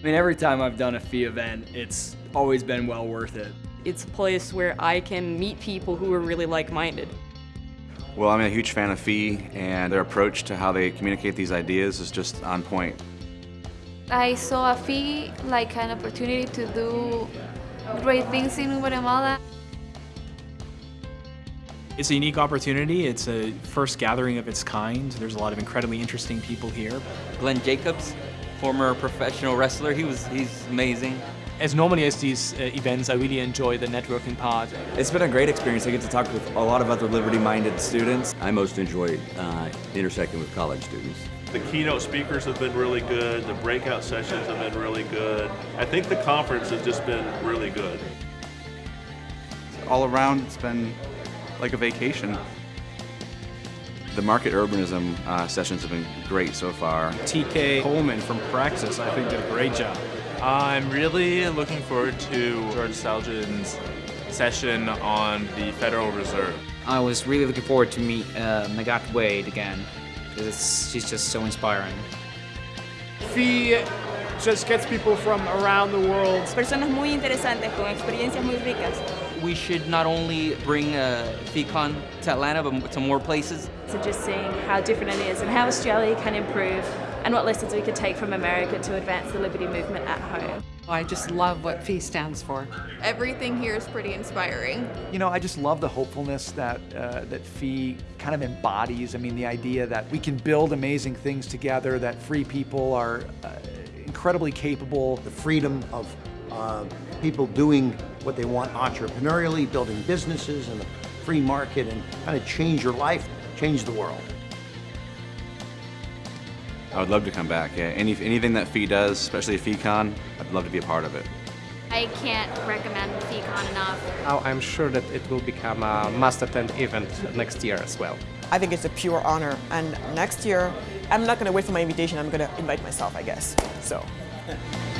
I mean, every time I've done a FEE event, it's always been well worth it. It's a place where I can meet people who are really like-minded. Well, I'm a huge fan of FEE, and their approach to how they communicate these ideas is just on point. I saw a FEE like an opportunity to do great things in Guatemala. It's a unique opportunity. It's a first gathering of its kind. There's a lot of incredibly interesting people here. Glenn Jacobs, former professional wrestler, he was he's amazing. As normally as these uh, events, I really enjoy the networking part. It's been a great experience. I get to talk with a lot of other liberty-minded students. I most enjoy uh, intersecting with college students. The keynote speakers have been really good. The breakout sessions have been really good. I think the conference has just been really good. All around, it's been like a vacation. The market urbanism uh, sessions have been great so far. TK Coleman from Praxis, I think, did a great job. I'm really looking forward to George Selgin's session on the Federal Reserve. I was really looking forward to meet uh, Magatte Wade again, because she's just so inspiring. FEE just gets people from around the world. Personas muy interesantes con experiencias muy ricas. We should not only bring uh, FeeCon to Atlanta, but to more places. So just seeing how different it is and how Australia can improve and what lessons we could take from America to advance the liberty movement at home. I just love what FEE stands for. Everything here is pretty inspiring. You know, I just love the hopefulness that, uh, that FEE kind of embodies. I mean, the idea that we can build amazing things together, that free people are uh, incredibly capable. The freedom of uh, people doing what they want entrepreneurially, building businesses in the free market and kind of change your life, change the world. I would love to come back. Yeah, Any, anything that FEE does, especially FeeCon, I'd love to be a part of it. I can't recommend FeeCon enough. I'm sure that it will become a must attend event next year as well. I think it's a pure honor and next year I'm not going to wait for my invitation, I'm going to invite myself I guess. So.